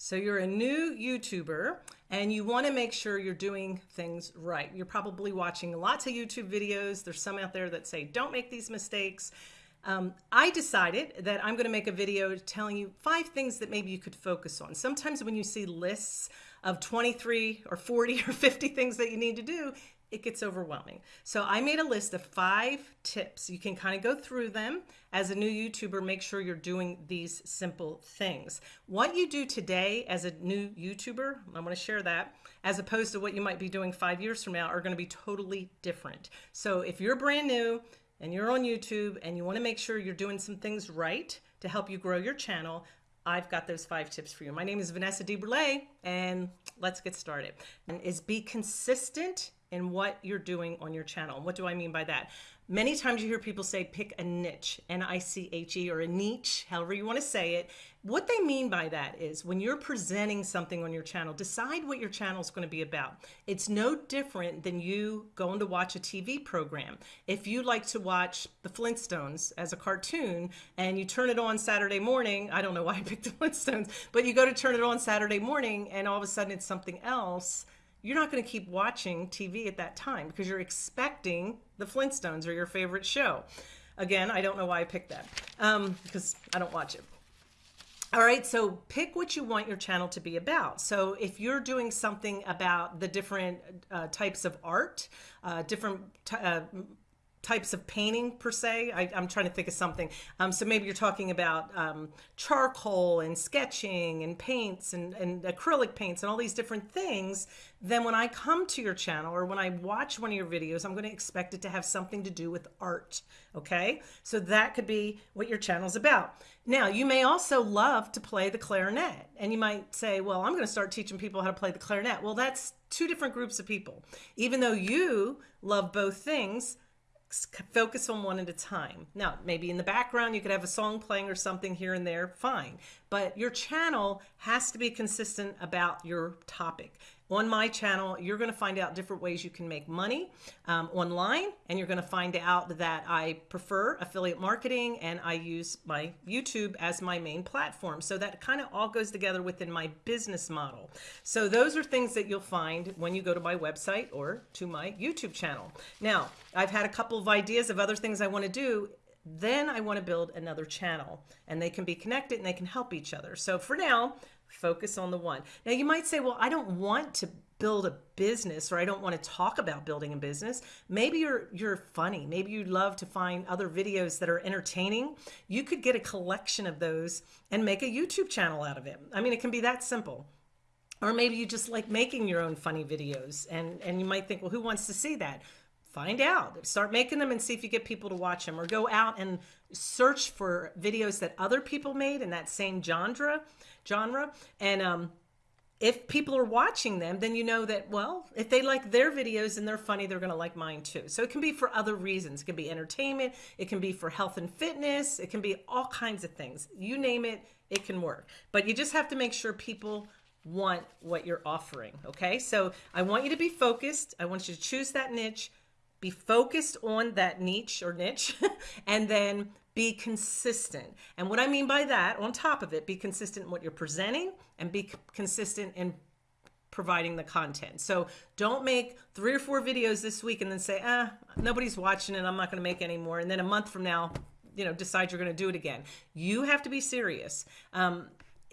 So you're a new YouTuber and you want to make sure you're doing things right. You're probably watching lots of YouTube videos. There's some out there that say, don't make these mistakes. Um, I decided that I'm going to make a video telling you five things that maybe you could focus on. Sometimes when you see lists of 23 or 40 or 50 things that you need to do, it gets overwhelming. So I made a list of five tips. You can kind of go through them. As a new YouTuber, make sure you're doing these simple things. What you do today as a new YouTuber, I want to share that, as opposed to what you might be doing five years from now are going to be totally different. So if you're brand new and you're on YouTube and you want to make sure you're doing some things right to help you grow your channel, I've got those five tips for you. My name is Vanessa DeBurle and let's get started. And is be consistent in what you're doing on your channel. What do I mean by that? Many times you hear people say pick a niche, N-I-C-H-E or a niche, however you want to say it. What they mean by that is when you're presenting something on your channel, decide what your channel is going to be about. It's no different than you going to watch a TV program. If you like to watch the Flintstones as a cartoon and you turn it on Saturday morning, I don't know why I picked the Flintstones, but you go to turn it on Saturday morning and all of a sudden it's something else, you're not going to keep watching TV at that time because you're expecting the Flintstones or your favorite show. Again, I don't know why I picked that um, because I don't watch it. All right, so pick what you want your channel to be about. So if you're doing something about the different uh, types of art, uh, different uh, types of painting per se. I, am trying to think of something. Um, so maybe you're talking about um, charcoal and sketching and paints and, and acrylic paints and all these different things. Then when I come to your channel or when I watch one of your videos, I'm going to expect it to have something to do with art. Okay, so that could be what your channel's about. Now, you may also love to play the clarinet and you might say, well, I'm going to start teaching people how to play the clarinet. Well, that's two different groups of people. Even though you love both things, focus on one at a time. Now, maybe in the background, you could have a song playing or something here and there, fine. But your channel has to be consistent about your topic on my channel, you're going to find out different ways you can make money um, online, and you're going to find out that I prefer affiliate marketing and I use my YouTube as my main platform. So that kind of all goes together within my business model. So those are things that you'll find when you go to my website or to my YouTube channel. Now, I've had a couple of ideas of other things I want to do then I want to build another channel and they can be connected and they can help each other. So for now, focus on the one. Now you might say, well, I don't want to build a business or I don't want to talk about building a business. Maybe you're you're funny. Maybe you love to find other videos that are entertaining. You could get a collection of those and make a YouTube channel out of it. I mean, it can be that simple. Or maybe you just like making your own funny videos and and you might think, well, who wants to see that? Find out. Start making them and see if you get people to watch them or go out and search for videos that other people made in that same genre genre. And um, if people are watching them, then you know that, well, if they like their videos and they're funny, they're going to like mine too. So it can be for other reasons. It can be entertainment. It can be for health and fitness. It can be all kinds of things. You name it, it can work. But you just have to make sure people want what you're offering. Okay. So I want you to be focused. I want you to choose that niche, be focused on that niche or niche, and then be consistent. And what I mean by that, on top of it, be consistent in what you're presenting and be consistent in providing the content. So don't make three or four videos this week and then say, ah, nobody's watching it. I'm not going to make any more. And then a month from now, you know, decide you're going to do it again. You have to be serious. Um,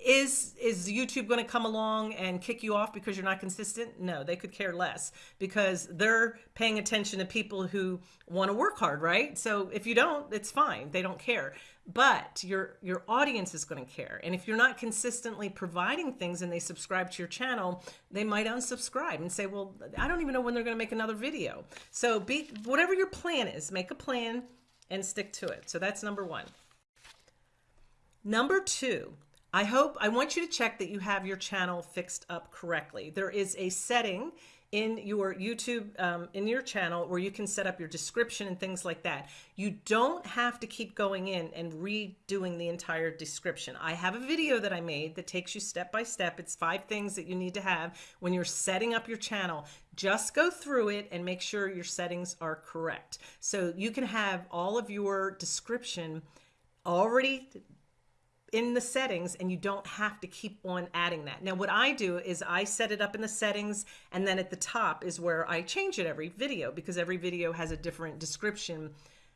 is is YouTube going to come along and kick you off because you're not consistent? No, they could care less because they're paying attention to people who want to work hard, right? So if you don't, it's fine. They don't care. But your your audience is going to care. And if you're not consistently providing things and they subscribe to your channel, they might unsubscribe and say, "Well, I don't even know when they're going to make another video." So be whatever your plan is, make a plan and stick to it. So that's number 1. Number 2, I hope, I want you to check that you have your channel fixed up correctly. There is a setting in your YouTube, um, in your channel where you can set up your description and things like that. You don't have to keep going in and redoing the entire description. I have a video that I made that takes you step by step. It's five things that you need to have when you're setting up your channel. Just go through it and make sure your settings are correct. So you can have all of your description already in the settings and you don't have to keep on adding that. Now what I do is I set it up in the settings and then at the top is where I change it every video because every video has a different description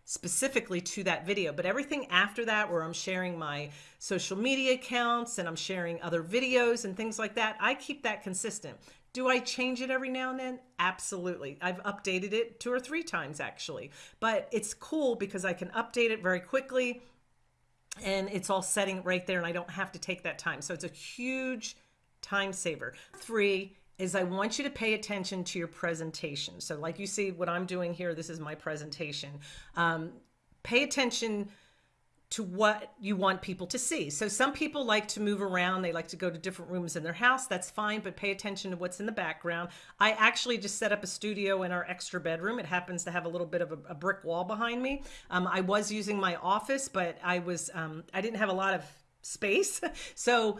specifically to that video. But everything after that where I'm sharing my social media accounts and I'm sharing other videos and things like that, I keep that consistent. Do I change it every now and then? Absolutely. I've updated it two or three times actually, but it's cool because I can update it very quickly and it's all setting right there and I don't have to take that time. So it's a huge time saver. Three is I want you to pay attention to your presentation. So like you see what I'm doing here, this is my presentation. Um, pay attention to what you want people to see. So some people like to move around. They like to go to different rooms in their house. That's fine, but pay attention to what's in the background. I actually just set up a studio in our extra bedroom. It happens to have a little bit of a, a brick wall behind me. Um, I was using my office, but I was, um, I didn't have a lot of space. So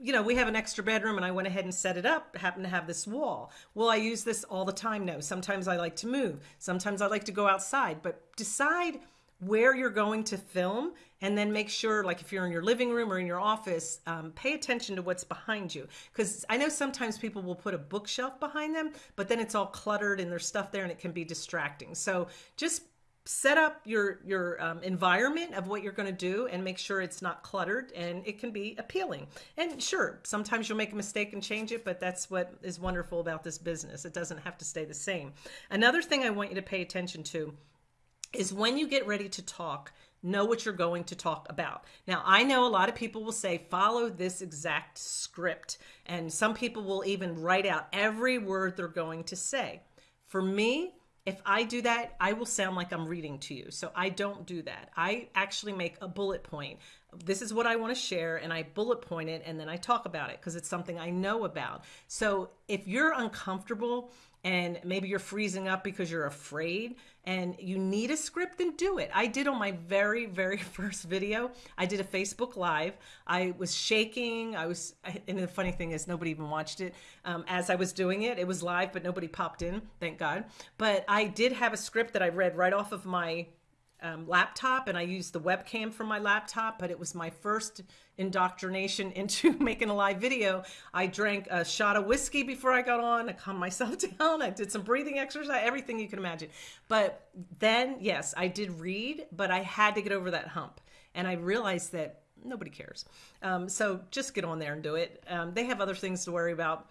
you know, we have an extra bedroom and I went ahead and set it up, happen to have this wall. Will I use this all the time? No. Sometimes I like to move. Sometimes I like to go outside, but decide where you're going to film and then make sure like if you're in your living room or in your office um, pay attention to what's behind you. Because i know sometimes people will put a bookshelf behind them but then it's all cluttered and there's stuff there and it can be distracting. So just set up your your um, environment of what you're going to do and make sure it's not cluttered and it can be appealing. And sure sometimes you'll make a mistake and change it but that's what is wonderful about this business. It doesn't have to stay the same. Another thing i want you to pay attention to is when you get ready to talk, know what you're going to talk about. Now, I know a lot of people will say, follow this exact script. And some people will even write out every word they're going to say. For me, if I do that, I will sound like I'm reading to you. So I don't do that. I actually make a bullet point. This is what I want to share, and I bullet point it and then I talk about it because it's something I know about. So if you're uncomfortable and maybe you're freezing up because you're afraid and you need a script, then do it. I did on my very, very first video. I did a Facebook Live. I was shaking. I was, and the funny thing is, nobody even watched it um, as I was doing it. It was live, but nobody popped in, thank God. But I did have a script that I read right off of my um, laptop and I used the webcam from my laptop, but it was my first indoctrination into making a live video. I drank a shot of whiskey before I got on. I calmed myself down. I did some breathing exercise, everything you can imagine. But then, yes, I did read, but I had to get over that hump. And I realized that nobody cares. Um, so just get on there and do it. Um, they have other things to worry about.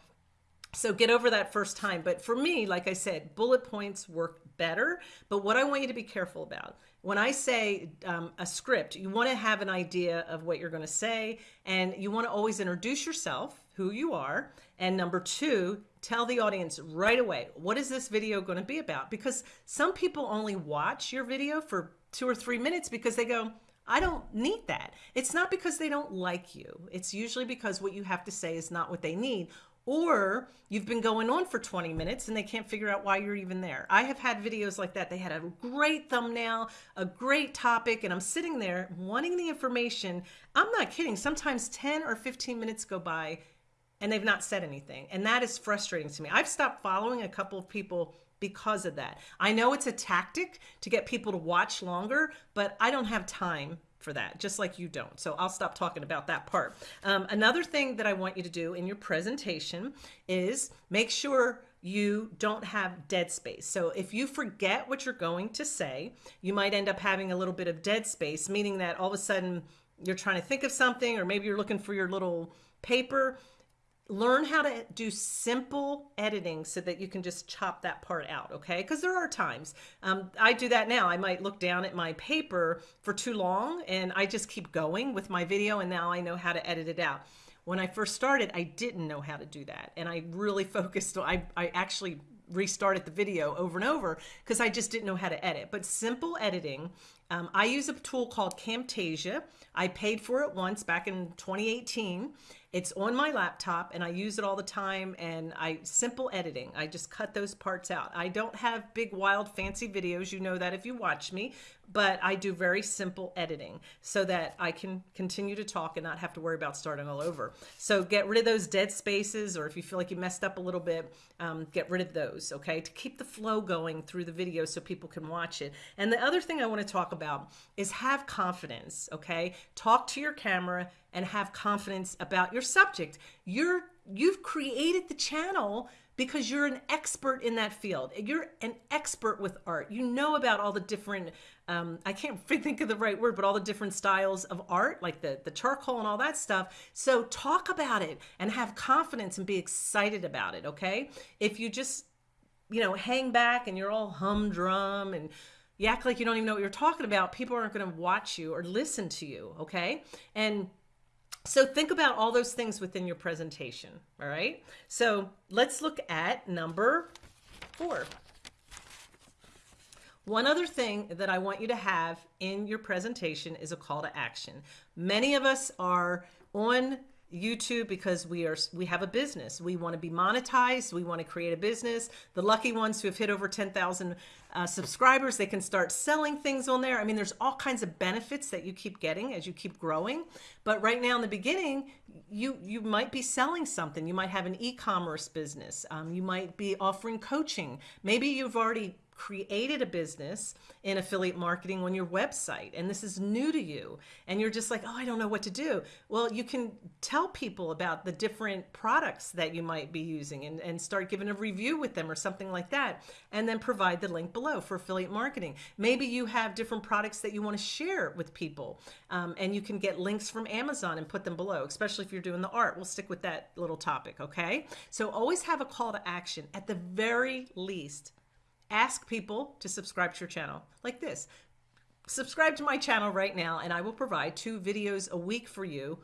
So get over that first time. But for me, like I said, bullet points work better. But what I want you to be careful about when I say um, a script, you want to have an idea of what you're going to say, and you want to always introduce yourself, who you are, and number two, tell the audience right away what is this video going to be about? Because some people only watch your video for two or three minutes because they go, I don't need that. It's not because they don't like you. It's usually because what you have to say is not what they need or you've been going on for 20 minutes and they can't figure out why you're even there. I have had videos like that. They had a great thumbnail, a great topic, and I'm sitting there wanting the information. I'm not kidding. Sometimes 10 or 15 minutes go by and they've not said anything. And that is frustrating to me. I've stopped following a couple of people because of that. I know it's a tactic to get people to watch longer, but I don't have time for that, just like you don't. So I'll stop talking about that part. Um, another thing that I want you to do in your presentation is make sure you don't have dead space. So if you forget what you're going to say, you might end up having a little bit of dead space, meaning that all of a sudden you're trying to think of something or maybe you're looking for your little paper learn how to do simple editing so that you can just chop that part out okay? Because there are times. Um, i do that now. I might look down at my paper for too long and i just keep going with my video and now i know how to edit it out. When i first started i didn't know how to do that and i really focused i, I actually restarted the video over and over because i just didn't know how to edit. But simple editing um, i use a tool called camtasia i paid for it once back in 2018 It's on my laptop and I use it all the time and I simple editing. I just cut those parts out. I don't have big wild fancy videos. You know that if you watch me, but I do very simple editing so that I can continue to talk and not have to worry about starting all over. So get rid of those dead spaces, or if you feel like you messed up a little bit, um, get rid of those, okay, to keep the flow going through the video so people can watch it. And the other thing I want to talk about is have confidence, okay? Talk to your camera and have confidence about your subject. You're you've created the channel because you're an expert in that field. You're an expert with art. You know about all the different, um, I can't think of the right word, but all the different styles of art, like the, the charcoal and all that stuff. So talk about it and have confidence and be excited about it, okay? If you just, you know, hang back and you're all humdrum and you act like you don't even know what you're talking about, people aren't going to watch you or listen to you, okay? And so think about all those things within your presentation, all right? So let's look at number four. One other thing that I want you to have in your presentation is a call to action. Many of us are on YouTube because we are we have a business. We want to be monetized. We want to create a business. The lucky ones who have hit over 10,000 uh, subscribers, they can start selling things on there. I mean, there's all kinds of benefits that you keep getting as you keep growing. But right now in the beginning, you you might be selling something. You might have an e-commerce business. Um, you might be offering coaching. Maybe you've already created a business in affiliate marketing on your website and this is new to you and you're just like, oh, I don't know what to do. Well, you can tell people about the different products that you might be using and, and start giving a review with them or something like that. And then provide the link below for affiliate marketing. Maybe you have different products that you want to share with people um, and you can get links from Amazon and put them below, especially if you're doing the art. We'll stick with that little topic, okay? So always have a call to action at the very least ask people to subscribe to your channel like this. Subscribe to my channel right now and I will provide two videos a week for you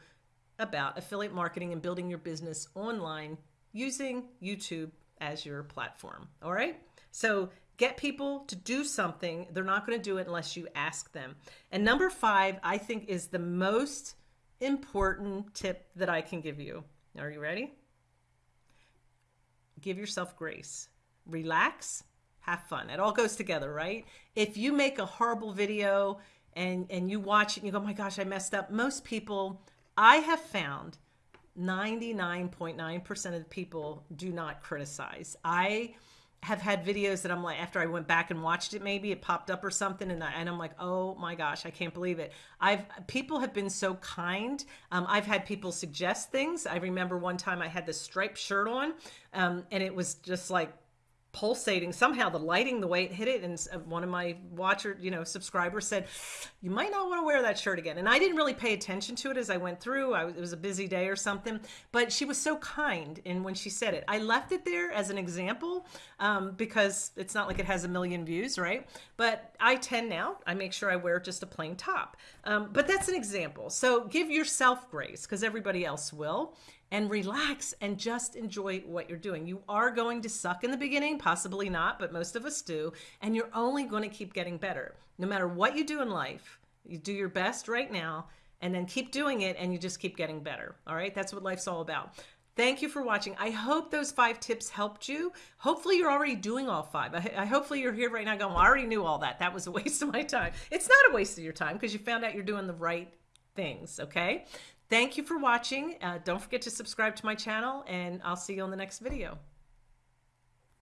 about affiliate marketing and building your business online using YouTube as your platform. All right. So get people to do something. They're not going to do it unless you ask them. And number five, I think is the most important tip that I can give you. Are you ready? Give yourself grace. Relax have fun. It all goes together, right? If you make a horrible video and and you watch it and you go, "My gosh, I messed up." Most people I have found 99.9% of the people do not criticize. I have had videos that I'm like, after I went back and watched it, maybe it popped up or something, and, I, and I'm like, oh my gosh, I can't believe it. I've people have been so kind. Um, I've had people suggest things. I remember one time I had this striped shirt on, um, and it was just like pulsating somehow the lighting the way it hit it and one of my watcher you know subscribers said you might not want to wear that shirt again. And i didn't really pay attention to it as i went through. I, it was a busy day or something but she was so kind and when she said it. I left it there as an example um, because it's not like it has a million views right? But i tend now i make sure i wear just a plain top. Um, but that's an example. So give yourself grace because everybody else will and relax and just enjoy what you're doing. You are going to suck in the beginning, possibly not, but most of us do, and you're only going to keep getting better. No matter what you do in life, you do your best right now and then keep doing it and you just keep getting better. All right? That's what life's all about. Thank you for watching. I hope those five tips helped you. Hopefully you're already doing all five. I, I hopefully you're here right now going, well, I already knew all that. That was a waste of my time. It's not a waste of your time because you found out you're doing the right things, okay? Thank you for watching. Uh, don't forget to subscribe to my channel and I'll see you on the next video.